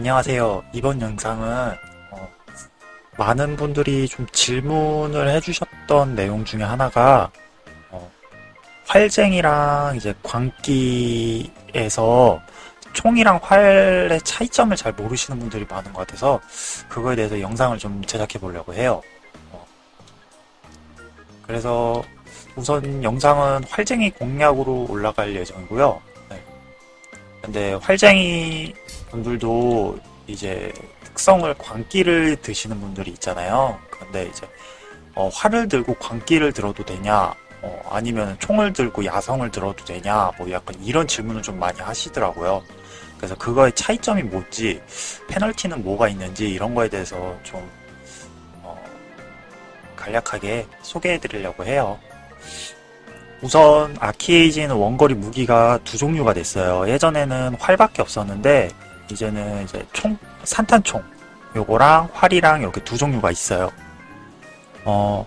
안녕하세요. 이번 영상은 어, 많은 분들이 좀 질문을 해주셨던 내용 중에 하나가 어, 활쟁이랑 이제 광기에서 총이랑 활의 차이점을 잘 모르시는 분들이 많은 것 같아서 그거에 대해서 영상을 좀 제작해 보려고 해요. 어, 그래서 우선 영상은 활쟁이 공략으로 올라갈 예정이고요. 네. 근데 활쟁이 분들도 이제 특성을 광기를 드시는 분들이 있잖아요. 근데 이제 어, 활을 들고 광기를 들어도 되냐, 어, 아니면 총을 들고 야성을 들어도 되냐, 뭐 약간 이런 질문을 좀 많이 하시더라고요. 그래서 그거의 차이점이 뭔지, 페널티는 뭐가 있는지 이런 거에 대해서 좀 어, 간략하게 소개해 드리려고 해요. 우선 아키에이지는 원거리 무기가 두 종류가 됐어요. 예전에는 활밖에 없었는데 이제는 이제 총 산탄총 요거랑 활이랑 이렇게 두 종류가 있어요. 어,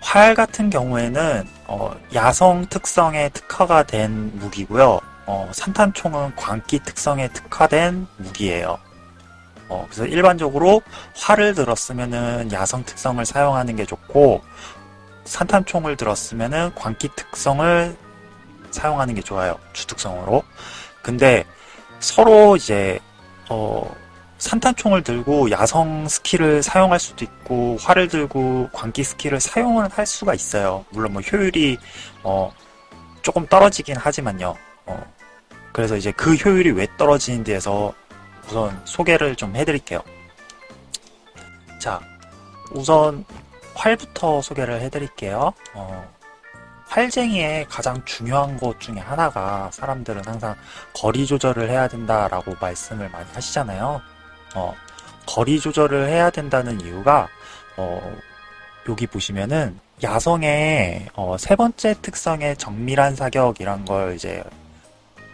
활 같은 경우에는 어, 야성 특성에 특화가 된 무기고요. 어, 산탄총은 광기 특성에 특화된 무기예요. 어, 그래서 일반적으로 활을 들었으면은 야성 특성을 사용하는 게 좋고 산탄총을 들었으면은 광기 특성을 사용하는 게 좋아요. 주특성으로. 근데 서로 이제 어, 산탄총을 들고 야성 skill을 사용할 수도 있고 활을 들고 광기 skill을 사용을 할 수가 있어요. 물론 뭐 효율이 어, 조금 떨어지긴 하지만요. 어, 그래서 이제 그 효율이 왜 떨어지는 데에서 우선 소개를 좀 해드릴게요. 자, 우선 활부터 소개를 해드릴게요. 어, 활쟁이의 가장 중요한 것 중에 하나가 사람들은 항상 거리 조절을 해야 된다라고 말씀을 많이 하시잖아요. 어, 거리 조절을 해야 된다는 이유가 어, 여기 보시면은 야성의 어, 세 번째 특성의 정밀한 사격이란 걸 이제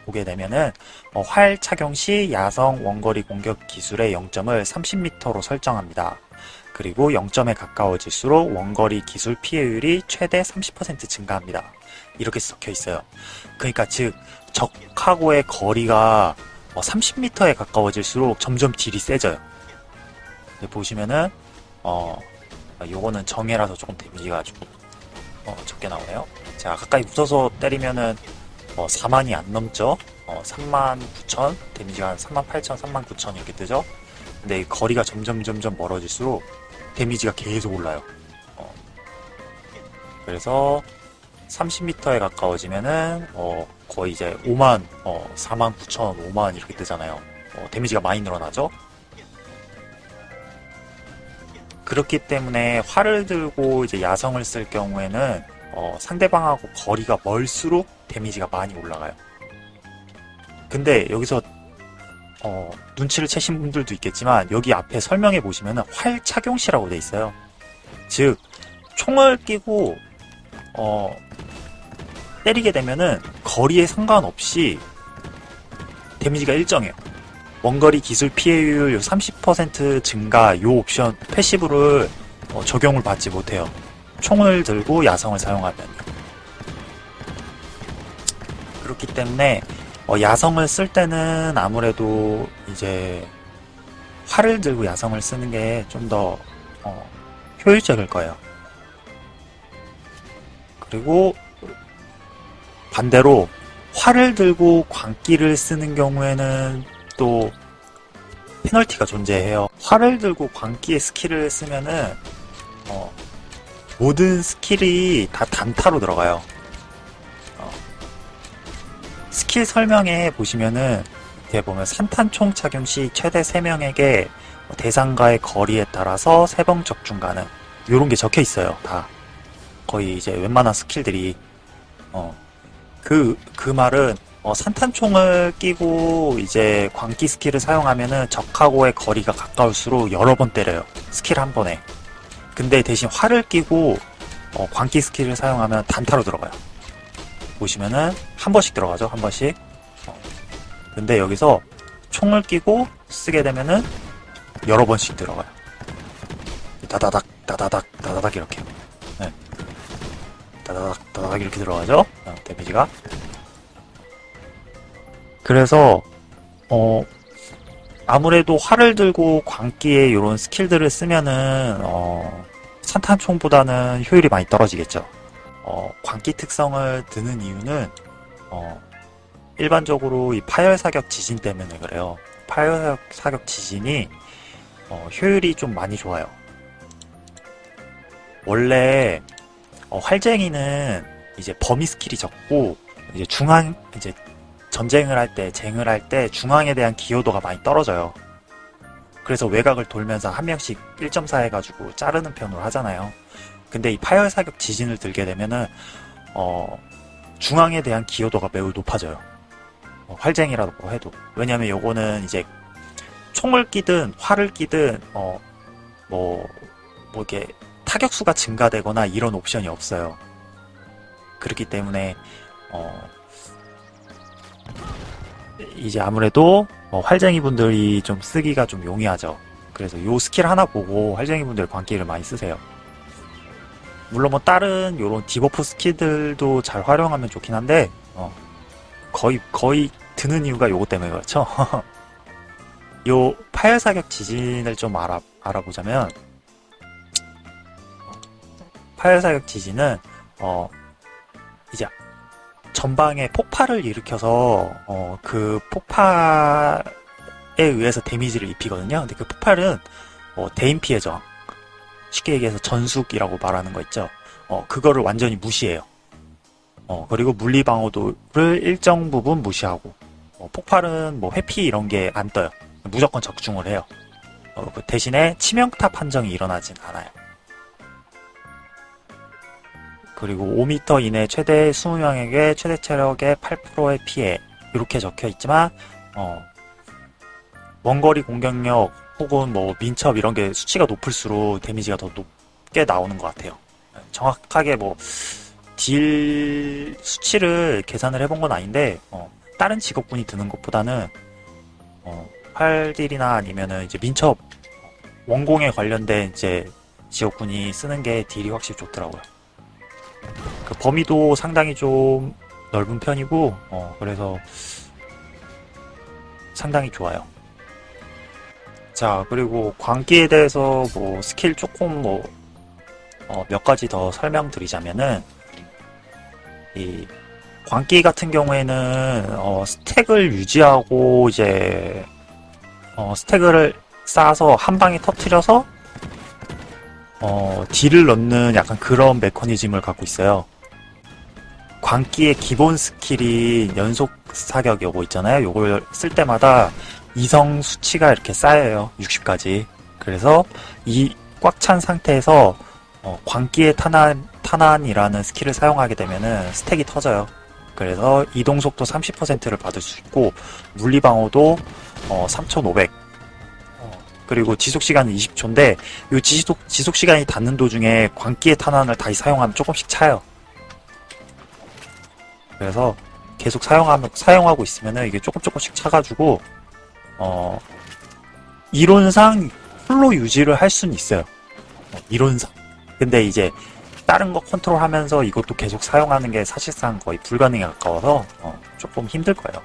보게 되면은 어, 활 착용 시 야성 원거리 공격 기술의 0점을 30m로 설정합니다. 그리고 0점에 가까워질수록 원거리 기술 피해율이 최대 30% 증가합니다. 이렇게 적혀 있어요. 그러니까 즉 적하고의 거리가 30m에 가까워질수록 점점 딜이 세져요. 보시면은 어 요거는 정해라서 조금 데미지가 좀 어, 적게 나오네요. 자 가까이 붙어서 때리면은 어, 4만이 안 넘죠. 어, 3만 9천 데미지가 한 3만 8천, 3만 9천 이렇게 뜨죠. 근데 거리가 점점 점점 멀어질수록 데미지가 계속 올라요. 어. 그래서 30m에 가까워지면은 어, 거의 이제 5만, 어, 4만 9천, 5만 이렇게 뜨잖아요. 어, 데미지가 많이 늘어나죠. 그렇기 때문에 활을 들고 이제 야성을 쓸 경우에는 어, 상대방하고 거리가 멀수록 데미지가 많이 올라가요. 근데 여기서 어, 눈치를 채신 분들도 있겠지만 여기 앞에 설명해 보시면 활 착용시라고 돼 있어요. 즉 총을 끼고 어, 때리게 되면은 거리에 상관없이 데미지가 일정해요. 원거리 기술 피해율 30% 증가 요 옵션 패시브를 어, 적용을 받지 못해요. 총을 들고 야성을 사용하면요. 그렇기 때문에 어, 야성을 쓸 때는 아무래도 이제 활을 들고 야성을 쓰는 게 좀더 어, 효율적일 거예요. 그리고 반대로 활을 들고 광기를 쓰는 경우에는 또 페널티가 존재해요. 활을 들고 광기의 skill을 쓰면은 어, 모든 skill이 다 단타로 들어가요. 어, 스킬 설명에 보시면은 이렇게 보면 산탄총 착용 시 최대 3명에게 대상과의 거리에 따라서 3번 적중 가능. 요런 게 적혀 있어요 다. 거의 이제 웬만한 skill들이. 어, 그, 그 말은 어, 산탄총을 끼고 이제 광기 skill을 사용하면은 적하고의 거리가 가까울수록 여러 번 때려요 스킬 한 번에. 근데 대신 활을 끼고 어, 광기 skill을 사용하면 단타로 들어가요. 보시면은 한 번씩 들어가죠. 한 번씩. 어. 근데 여기서 총을 끼고 쓰게 되면은 여러 번씩 들어가요. 다다닥 다다닥 다다닥 이렇게. 네. 다다닥 다다닥 이렇게 들어가죠. 어, damage가. 그래서 어 아무래도 활을 들고 광기에 이런 skill들을 쓰면은 어, 산탄총보다는 효율이 많이 떨어지겠죠. 어, 광기 특성을 드는 이유는 어, 일반적으로 이 파열 사격 지진 때문에 그래요. 파열 사격 지진이 어, 효율이 좀 많이 좋아요. 원래 어, 활쟁이는 이제 범위 skill이 적고 이제 중앙 이제 전쟁을 할 때, 쟁을 할 때 중앙에 대한 기여도가 많이 떨어져요. 그래서 외곽을 돌면서 한 명씩 1.4 해가지고 자르는 편으로 하잖아요. 근데 이 파열 사격 지진을 들게 되면은 어, 중앙에 대한 기여도가 매우 높아져요. 어, 활쟁이라고 해도. 왜냐면 요거는 이제 총을 끼든 활을 끼든 어, 뭐, 뭐 이게 타격수가 증가되거나 이런 옵션이 없어요. 그렇기 때문에 어, 이제 아무래도 어, 활쟁이 분들이 좀 쓰기가 좀 용이하죠. 그래서 요 스킬 하나 보고 활쟁이 분들 광기를 많이 쓰세요. 물론 뭐 다른 요런 debuff 스킬들도 잘 활용하면 좋긴 한데 어, 거의 거의 드는 이유가 요거 때문에 그렇죠. 요 파열 사격 지진을 좀 알아 알아보자면 파열 사격 지진은 어 이제 전방에 폭발을 일으켜서 어, 그 폭발에 의해서 데미지를 입히거든요. 근데 그 폭발은 어, 대인 피해 저항, 쉽게 얘기해서 전숙이라고 말하는 거 있죠. 어, 그거를 완전히 무시해요. 어, 그리고 물리 방어도를 일정 부분 무시하고 어, 폭발은 뭐 회피 이런 게 안 떠요. 무조건 적중을 해요. 어, 그 대신에 치명타 판정이 일어나진 않아요. 그리고 5m 이내 최대 20명에게 최대 체력의 8%의 피해 이렇게 적혀 있지만 어, 원거리 공격력 혹은 뭐 민첩 이런 게 수치가 높을수록 데미지가 더 높게 나오는 것 같아요. 정확하게 뭐 딜 수치를 계산을 해본 건 아닌데 어, 다른 직업군이 드는 것보다는 어, 활딜이나 아니면은 이제 민첩 원공에 관련된 이제 직업군이 쓰는 게 딜이 확실히 좋더라고요. 그 범위도 상당히 좀 넓은 편이고 어, 그래서 상당히 좋아요. 자 그리고 광기에 대해서 뭐 스킬 조금 뭐몇 가지 더 설명드리자면은 이 광기 같은 경우에는 어, 스택을 유지하고 이제 어, 스택을 쌓아서 한 방에 터트려서 어, 딜을 넣는 약간 그런 메커니즘을 갖고 있어요. 광기의 기본 스킬이 연속 사격 요거 있잖아요. 요걸 쓸 때마다 이성 수치가 이렇게 쌓여요. 60까지. 그래서 이 꽉 찬 상태에서 어, 광기의 탄환, 탄환이라는 스킬을 사용하게 되면은 스택이 터져요. 그래서 이동속도 30%를 받을 수 있고 물리방어도 어, 3500 그리고 지속 시간은 20초인데 이 지속 지속 시간이 닿는 도중에 광기의 탄환을 다시 사용하면 조금씩 차요. 그래서 계속 사용하면 사용하고 있으면은 이게 조금 조금씩 차가지고 어 이론상 풀로 유지를 할 수는 있어요. 어, 이론상. 근데 이제 다른 거 컨트롤 하면서 이것도 계속 사용하는 게 사실상 거의 불가능에 가까워서 어, 조금 힘들 거예요.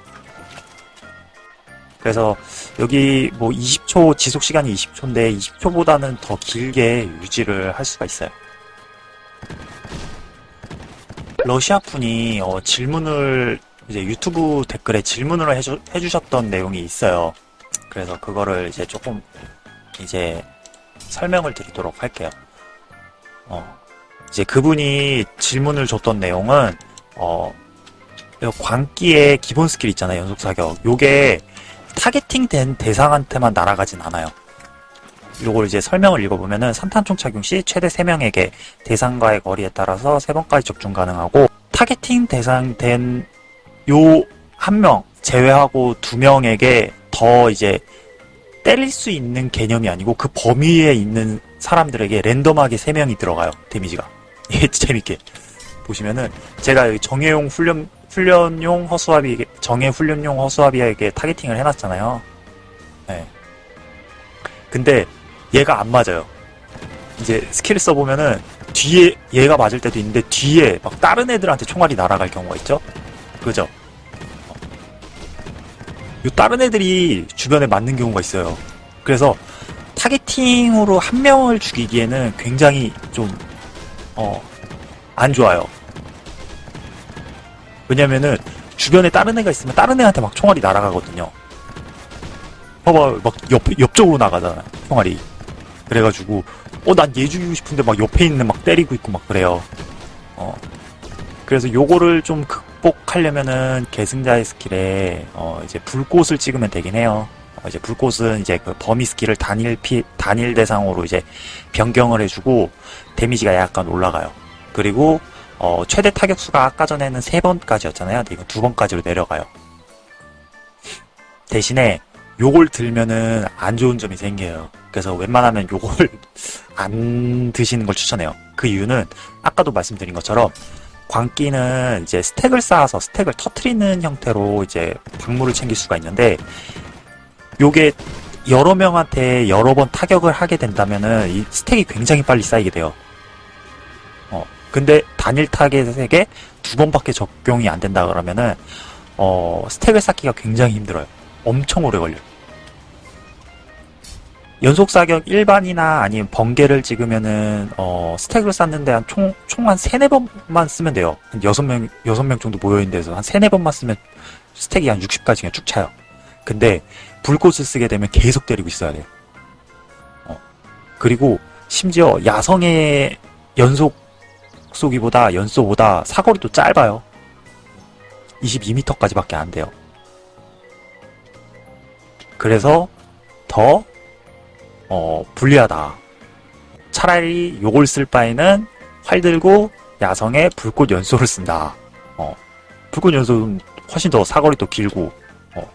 그래서 여기 뭐 20초 지속 시간이 20초인데 20초보다는 더 길게 유지를 할 수가 있어요. 러시아 분이 어, 질문을 이제 유튜브 댓글에 질문을 해주, 해주셨던 내용이 있어요. 그래서 그거를 이제 조금 이제 설명을 드리도록 할게요. 어, 이제 그분이 질문을 줬던 내용은 어, 광기의 기본 스킬 있잖아요. 연속 사격. 요게 targeting 된 대상한테만 날아가진 않아요. 요걸 이제 설명을 읽어보면은 산탄총 착용 시 최대 3명에게 대상과의 거리에 따라서 3번까지 적중 가능하고 targeting 대상된 요 한 명 제외하고 두 명에게 더 이제 때릴 수 있는 개념이 아니고 그 범위에 있는 사람들에게 랜덤하게 3명이 들어가요. 데미지가. 예, 재밌게. 보시면은 제가 여기 정예용 훈련 훈련용 허수아비 정예 훈련용 허수아비에게 targeting을 해놨잖아요. 네. 근데 얘가 안 맞아요. 이제 스킬을 써보면은 뒤에 얘가 맞을 때도 있는데 뒤에 막 다른 애들한테 총알이 날아갈 경우가 있죠. 그죠? 요 다른 애들이 주변에 맞는 경우가 있어요. 그래서 타겟팅으로 한 명을 죽이기에는 굉장히 좀, 어, 안 좋아요. 왜냐면은 주변에 다른 애가 있으면 다른 애한테 막 총알이 날아가거든요. 봐봐, 막 옆, 옆쪽으로 나가잖아, 총알이. 그래가지고, 어, 난 얘 죽이고 싶은데 막 옆에 있는 막 때리고 있고 막 그래요. 어. 그래서 요거를 좀 극복하려면은 계승자의 스킬에, 어, 이제 불꽃을 찍으면 되긴 해요. 어, 이제 불꽃은 이제 그 범위 스킬을 단일 피, 단일 대상으로 이제 변경을 해주고, 데미지가 약간 올라가요. 그리고, 어, 최대 타격수가 아까 전에는 세 번까지였잖아요. 근데 이건 두 번까지로 내려가요. 대신에, 요걸 들면은 안 좋은 점이 생겨요. 그래서 웬만하면 요걸 안 드시는 걸 추천해요. 그 이유는 아까도 말씀드린 것처럼 광기는 이제 스택을 쌓아서 스택을 터트리는 형태로 이제 박물을 챙길 수가 있는데 요게 여러 명한테 여러 번 타격을 하게 된다면은 이 스택이 굉장히 빨리 쌓이게 돼요. 어, 근데 단일 타겟에게 두 번밖에 적용이 안 된다 그러면은 어, 스택을 쌓기가 굉장히 힘들어요. 엄청 오래 걸려요. 연속 사격 일반이나 아니면 번개를 찍으면은 어 스택을 쌓는데 한 총 총한 세네 번만 쓰면 돼요. 한 여섯 명 여섯 명 정도 모여 있는 데서 한 세네 번만 쓰면 스택이 한 60까지 그냥 쭉 차요. 근데 불꽃을 쓰게 되면 계속 때리고 있어야 돼요. 어. 그리고 심지어 야성의 연속 쏘기보다 연쏘보다 사거리도 짧아요. 22m까지밖에 안 돼요. 그래서 더 어, 불리하다. 차라리 요걸 쓸 바에는 활 들고 야성에 불꽃 연소를 쓴다. 어, 불꽃 연소는 훨씬 더 사거리도 길고, 어,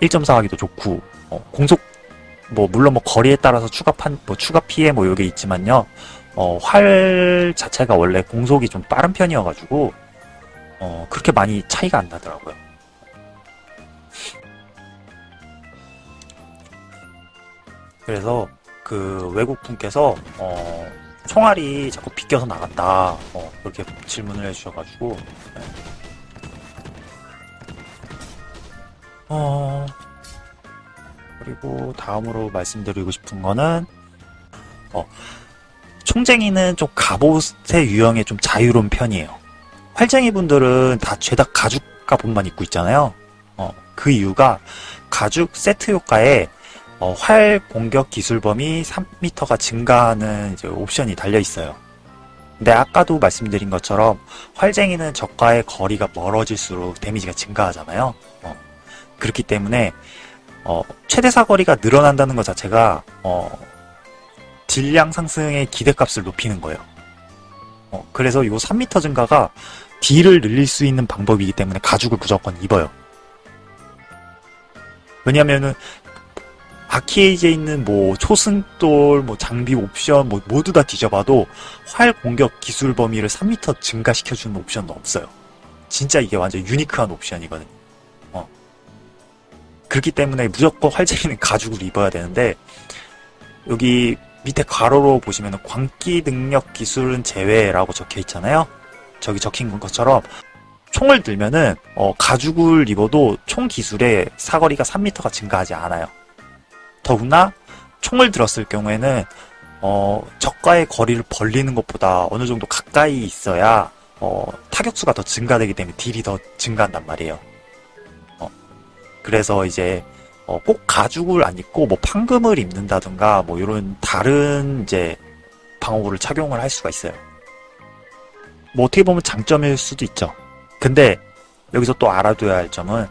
1.4하기도 좋고, 어, 공속, 뭐, 물론 뭐 거리에 따라서 추가 판, 뭐 추가 피해 뭐 요게 있지만요. 어, 활 자체가 원래 공속이 좀 빠른 편이어가지고, 어, 그렇게 많이 차이가 안 나더라고요. 그래서 그 외국 분께서 어, 총알이 자꾸 비껴서 나간다 어, 그렇게 질문을 해주셔가지고 네. 어, 그리고 다음으로 말씀드리고 싶은 거는 어, 총쟁이는 좀 갑옷의 유형에 좀 자유로운 편이에요. 활쟁이 분들은 다 죄다 가죽 갑옷만 입고 있잖아요. 어, 그 이유가 가죽 세트 효과에 어, 활 공격 기술 범위 3m가 증가하는 옵션이 달려 있어요. 근데 아까도 말씀드린 것처럼 활쟁이는 적과의 거리가 멀어질수록 데미지가 증가하잖아요. 어, 그렇기 때문에 어, 최대 사거리가 늘어난다는 것 자체가 어, 딜량 상승의 기대값을 높이는 거예요. 어, 그래서 이 3m 증가가 딜을 늘릴 수 있는 방법이기 때문에 가죽을 무조건 입어요. 왜냐면은 아키에이지에 있는 뭐 초승돌, 뭐 장비 옵션 뭐 모두 다 뒤져봐도 활 공격 기술 범위를 3m 증가시켜주는 옵션은 없어요. 진짜 이게 완전 unique한 옵션이거든요. 어. 그렇기 때문에 무조건 활쟁이는 가죽을 입어야 되는데 여기 밑에 가로로 보시면 광기 능력 기술은 제외라고 적혀 있잖아요. 저기 적힌 것처럼 총을 들면은 어, 가죽을 입어도 총 기술의 사거리가 3m가 증가하지 않아요. 더구나 총을 들었을 경우에는 어, 적과의 거리를 벌리는 것보다 어느 정도 가까이 있어야 어, 타격수가 더 증가되기 때문에 딜이 더 증가한단 말이에요. 어, 그래서 이제 어, 꼭 가죽을 안 입고 뭐 판금을 입는다든가 뭐 이런 다른 이제 방어구를 착용을 할 수가 있어요. 뭐 어떻게 보면 장점일 수도 있죠. 근데 여기서 또 알아둬야 할 점은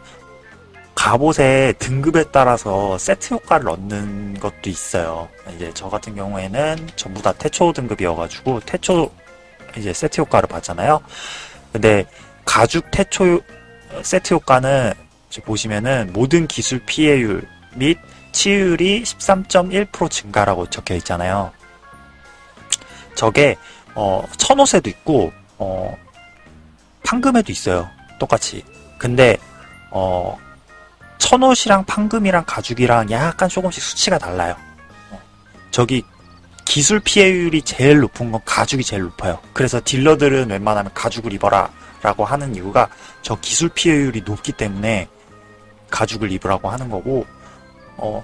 갑옷의 등급에 따라서 세트 효과를 얻는 것도 있어요. 이제 저 같은 경우에는 전부 다 태초 등급이어가지고 태초 이제 세트 효과를 받잖아요. 근데 가죽 태초 세트 효과는 보시면은 모든 기술 피해율 및 치율이 13.1% 증가라고 적혀 있잖아요. 저게 어 천옷에도 있고 어 판금에도 있어요. 똑같이. 근데 어 천옷이랑 판금이랑 가죽이랑 약간 조금씩 수치가 달라요. 어. 저기 기술 피해율이 제일 높은 건 가죽이 제일 높아요. 그래서 딜러들은 웬만하면 가죽을 입어라 라고 하는 이유가 저 기술 피해율이 높기 때문에 가죽을 입으라고 하는 거고 어,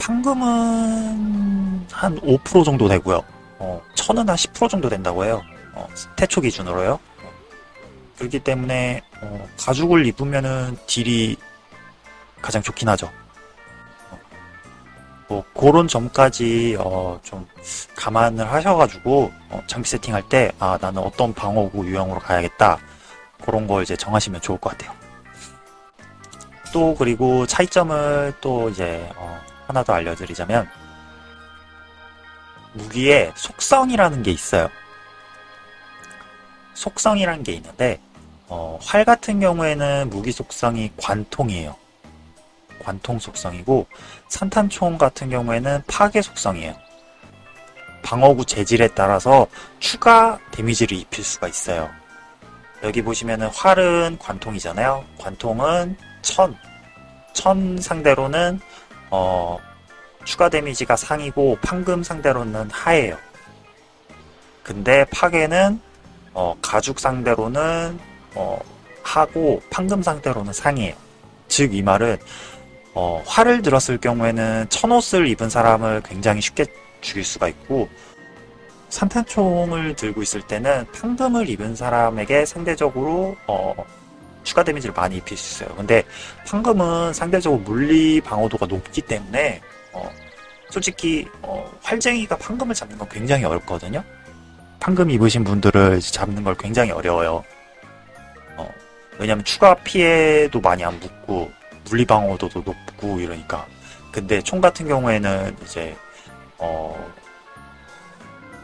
판금은 한 5% 정도 되고요. 어, 천은 한 10% 정도 된다고 해요. 어, 태초 기준으로요. 그렇기 때문에 어, 가죽을 입으면은 딜이 가장 좋긴 하죠. 어, 뭐 그런 점까지 어, 좀 감안을 하셔가지고 어, 장비 세팅할 때 아 나는 어떤 방어구 유형으로 가야겠다 그런 걸 이제 정하시면 좋을 것 같아요. 또 그리고 차이점을 또 이제 어, 하나 더 알려드리자면 무기에 속성이라는 게 있어요. 속성이라는 게 있는데 어, 활 같은 경우에는 무기 속성이 관통이에요. 관통 속성이고 산탄총 같은 경우에는 파괴 속성이에요. 방어구 재질에 따라서 추가 데미지를 입힐 수가 있어요. 여기 보시면은 활은 관통이잖아요. 관통은 천, 천 상대로는 어, 추가 데미지가 상이고 판금 상대로는 하예요. 근데 파괴는 어, 가죽 상대로는 어, 하고 판금 상대로는 상이에요. 즉 이 말은 어, 활을 들었을 경우에는 천옷을 입은 사람을 굉장히 쉽게 죽일 수가 있고 산탄총을 들고 있을 때는 판금을 입은 사람에게 상대적으로 어, 추가 데미지를 많이 입힐 수 있어요. 근데 판금은 상대적으로 물리 방어도가 높기 때문에 어, 솔직히 어, 활쟁이가 판금을 잡는 건 굉장히 어렵거든요. 판금 입으신 분들을 잡는 걸 굉장히 어려워요. 어, 왜냐면 추가 피해도 많이 안 붙고 물리 방어도도 높고 이러니까. 근데 총 같은 경우에는 이제 어,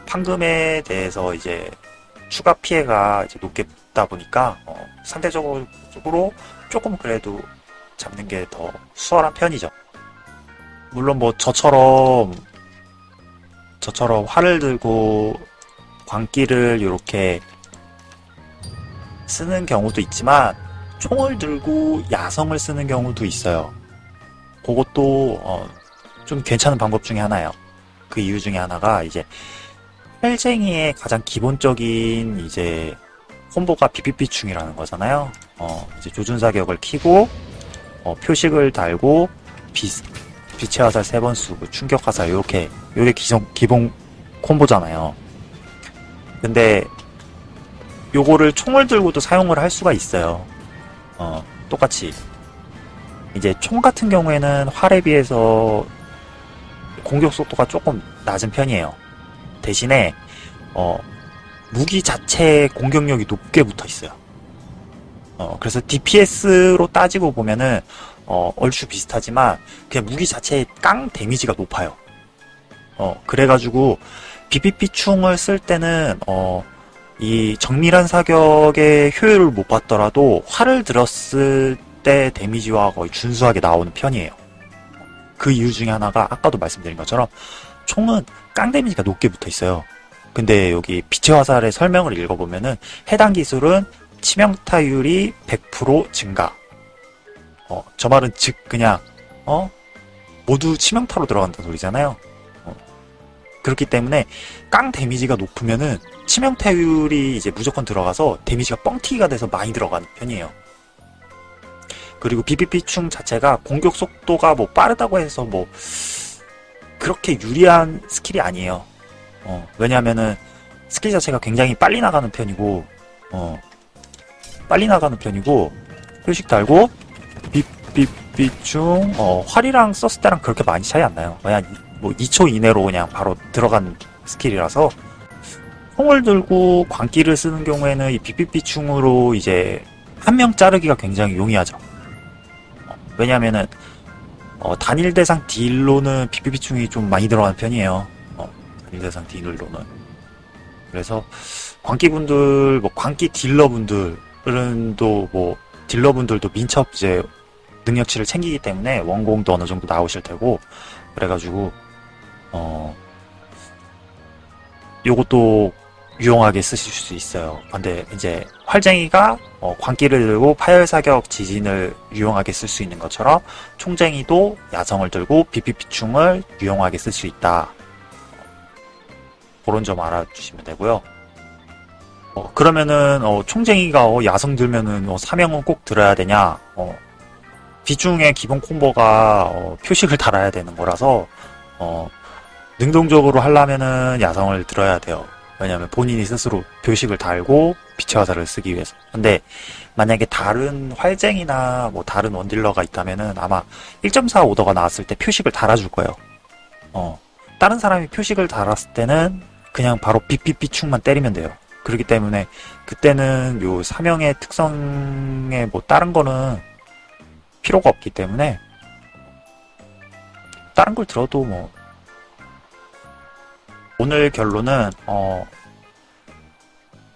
판금에 대해서 이제 추가 피해가 이제 높게 붙다 보니까 어, 상대적으로 조금 그래도 잡는 게 더 수월한 편이죠. 물론 뭐 저처럼 저처럼 활을 들고 광기를 이렇게 쓰는 경우도 있지만 총을 들고 야성을 쓰는 경우도 있어요. 그것도 어, 좀 괜찮은 방법 중에 하나예요. 그 이유 중에 하나가 이제 헬쟁이의 가장 기본적인 이제 콤보가 비비비충이라는 거잖아요. 어, 이제 조준 사격을 키고 어, 표식을 달고 비, 빛의 화살 세번 쓰고 충격 화살 이렇게 요게 기성, 기본 콤보잖아요. 근데 요거를 총을 들고도 사용을 할 수가 있어요. 어, 똑같이 이제 총 같은 경우에는 활에 비해서 공격 속도가 조금 낮은 편이에요. 대신에 어, 무기 자체의 공격력이 높게 붙어 있어요. 어, 그래서 DPS로 따지고 보면은 어, 얼추 비슷하지만 그냥 무기 자체의 깡 데미지가 높아요. 어, 그래가지고 BPP 충을 쓸 때는 어, 이 정밀한 사격의 효율을 못 봤더라도 활을 들었을 때 데미지와 거의 준수하게 나오는 편이에요. 그 이유 중에 하나가 아까도 말씀드린 것처럼 총은 깡 데미지가 높게 붙어 있어요. 근데 여기 빛의 화살의 설명을 읽어보면은 해당 기술은 치명타율이 100% 증가. 어, 저 말은 즉 그냥 어 모두 치명타로 들어간다는 소리잖아요. 어, 그렇기 때문에 깡 데미지가 높으면은 치명타율이 이제 무조건 들어가서 데미지가 뻥튀기가 돼서 많이 들어가는 편이에요. 그리고 BBP충 자체가 공격 속도가 뭐 빠르다고 해서 뭐 그렇게 유리한 스킬이 아니에요. 어, 왜냐하면은 스킬 자체가 굉장히 빨리 나가는 편이고, 어, 빨리 나가는 편이고, 표식 달고, 삐삐삐충, 어, 활이랑 썼을 때랑 그렇게 많이 차이 안 나요. 그냥 뭐 2초 이내로 그냥 바로 들어간 스킬이라서, 총을 들고 광기를 쓰는 경우에는 이 삐삐삐충으로 이제 한 명 자르기가 굉장히 용이하죠. 어, 왜냐면은, 어, 단일 대상 딜로는 삐삐삐충이 좀 많이 들어가는 편이에요. 어, 단일 대상 딜로는. 그래서 광기분들, 뭐 광기 딜러분들은 또 뭐 딜러분들도 민첩 이제 능력치를 챙기기 때문에 원공도 어느 정도 나오실 테고 그래가지고 어 요것도 유용하게 쓰실 수 있어요. 근데 이제 활쟁이가 어, 광기를 들고 파열 사격 지진을 유용하게 쓸 수 있는 것처럼 총쟁이도 야성을 들고 비피피충을 유용하게 쓸 수 있다. 그런 점 알아주시면 되고요. 어, 그러면은 어, 총쟁이가 어, 야성 들면은 어, 사명은 꼭 들어야 되냐? 어, 비중의 기본 콤보가 어, 표식을 달아야 되는 거라서 어, 능동적으로 하려면은 야성을 들어야 돼요. 왜냐하면 본인이 스스로 표식을 달고 빛의 화살을 쓰기 위해서. 근데 만약에 다른 활쟁이나 뭐 다른 원딜러가 있다면은 아마 1.4 오더가 나왔을 때 표식을 달아줄 거예요. 어, 다른 사람이 표식을 달았을 때는 그냥 바로 삐삐삐충만 때리면 돼요. 그렇기 때문에 그때는 요 사명의 특성에 뭐 다른 거는 필요가 없기 때문에 다른 걸 들어도 뭐 오늘 결론은 어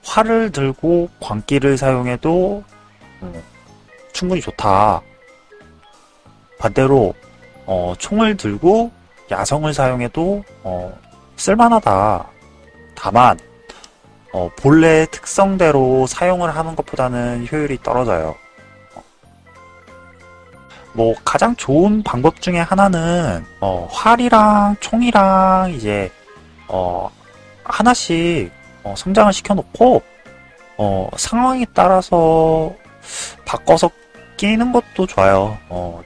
활을 들고 광기를 사용해도 음, 충분히 좋다. 반대로 어, 총을 들고 야성을 사용해도 어, 쓸만하다. 다만 어, 본래 특성대로 사용을 하는 것보다는 효율이 떨어져요. 뭐 가장 좋은 방법 중에 하나는 어, 활이랑 총이랑 이제 어, 하나씩 어, 성장을 시켜놓고 어, 상황에 따라서 바꿔서 끼는 것도 좋아요. 어,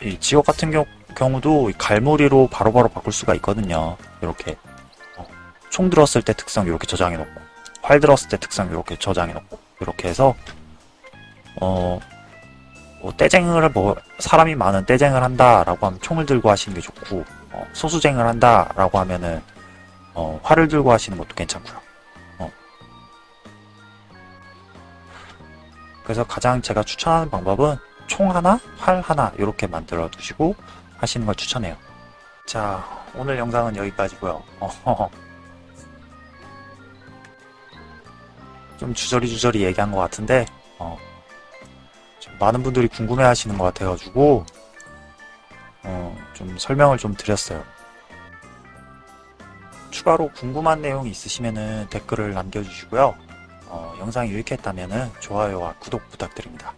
이 지옥 같은 경우, 경우도 이 갈무리로 바로 바로 바꿀 수가 있거든요. 이렇게 어, 총 들었을 때 특성 이렇게 저장해 놓고 활 들었을 때 특성 이렇게 저장해 놓고 이렇게 해서 어, 뭐 떼쟁을 뭐 사람이 많은 떼쟁을 한다라고 하면 총을 들고 하시는 게 좋고 어, 소수쟁을 한다라고 하면은 어, 활을 들고 하시는 것도 괜찮고요. 어. 그래서 가장 제가 추천하는 방법은 총 하나, 활 하나 이렇게 만들어 두시고 하시는 걸 추천해요. 자, 오늘 영상은 여기까지고요. 어허허. 좀 주저리 주저리 얘기한 것 같은데 어, 좀 많은 분들이 궁금해 하시는 것 같아가지고 어, 좀 설명을 좀 드렸어요. 추가로 궁금한 내용이 있으시면 댓글을 남겨주시고요. 어, 영상이 유익했다면 좋아요와 구독 부탁드립니다.